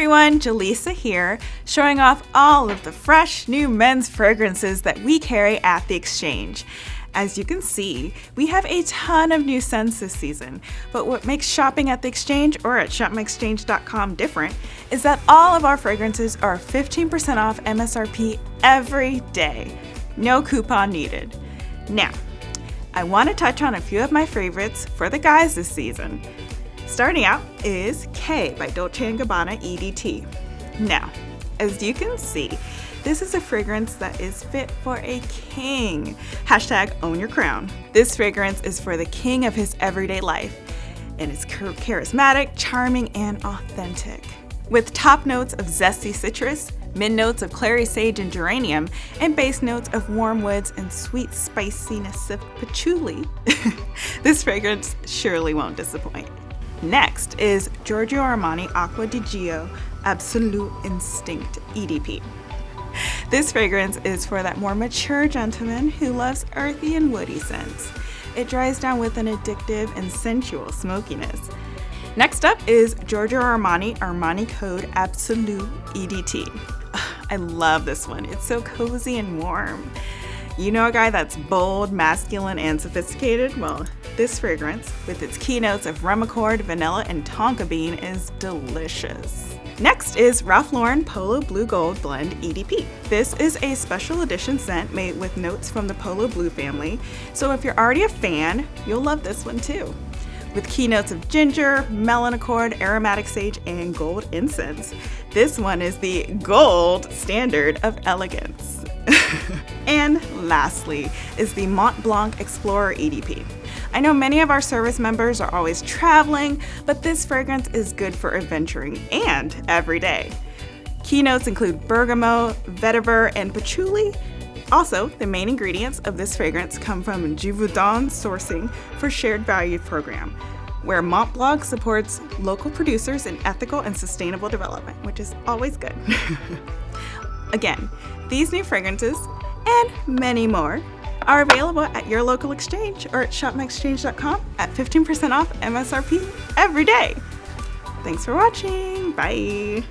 everyone, Jaleesa here, showing off all of the fresh new men's fragrances that we carry at the Exchange. As you can see, we have a ton of new scents this season, but what makes shopping at the Exchange or at shopmyexchange.com different is that all of our fragrances are 15% off MSRP every day. No coupon needed. Now, I want to touch on a few of my favorites for the guys this season. Starting out is K by Dolce & Gabbana EDT. Now, as you can see, this is a fragrance that is fit for a king. Hashtag own your crown. This fragrance is for the king of his everyday life and it's charismatic, charming, and authentic. With top notes of zesty citrus, mid notes of clary sage and geranium, and base notes of warm woods and sweet spiciness of patchouli, this fragrance surely won't disappoint. Next is Giorgio Armani Acqua di Gio Absolute Instinct EDP. This fragrance is for that more mature gentleman who loves earthy and woody scents. It dries down with an addictive and sensual smokiness. Next up is Giorgio Armani Armani Code Absolute EDT. I love this one. It's so cozy and warm. You know a guy that's bold, masculine, and sophisticated? Well, this fragrance, with its keynotes of rum accord, vanilla, and tonka bean, is delicious. Next is Ralph Lauren Polo Blue Gold Blend EDP. This is a special edition scent made with notes from the Polo Blue family, so if you're already a fan, you'll love this one too. With keynotes of ginger, melon accord, aromatic sage, and gold incense. This one is the gold standard of elegance. and lastly is the Montblanc Explorer EDP. I know many of our service members are always traveling, but this fragrance is good for adventuring and every day. Keynotes include bergamot, vetiver, and patchouli. Also, the main ingredients of this fragrance come from Givaudan sourcing for Shared Value Program, where Montblanc supports local producers in ethical and sustainable development, which is always good. Again, these new fragrances and many more are available at your local exchange or at shopmyexchange.com at 15% off MSRP every day. Thanks for watching. Bye.